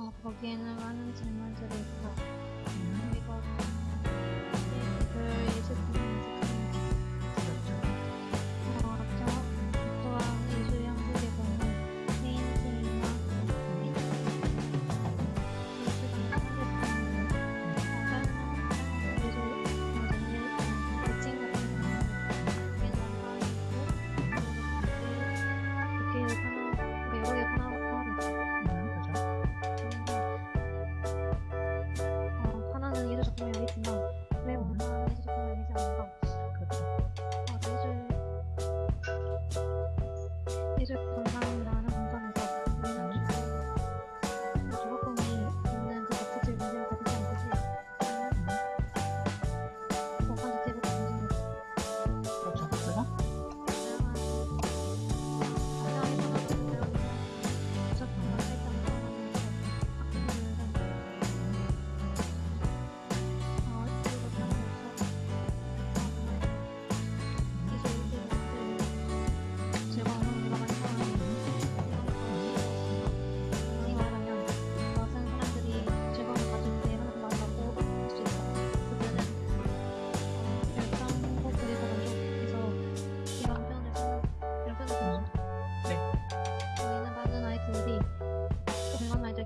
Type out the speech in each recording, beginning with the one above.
어, 거기에는 많은 질문들이 있고, 음. 이거는 এরকম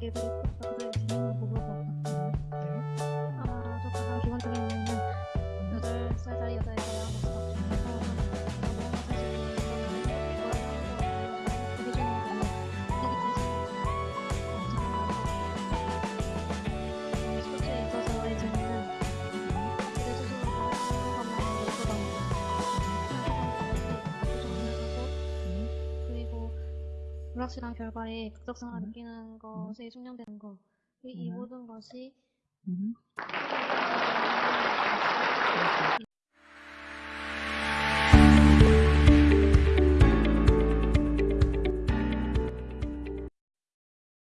everybody. 불확실한 결과에 극적성을 음. 느끼는 것에 숙련되는 것, 이, 이 음. 모든 것이 음.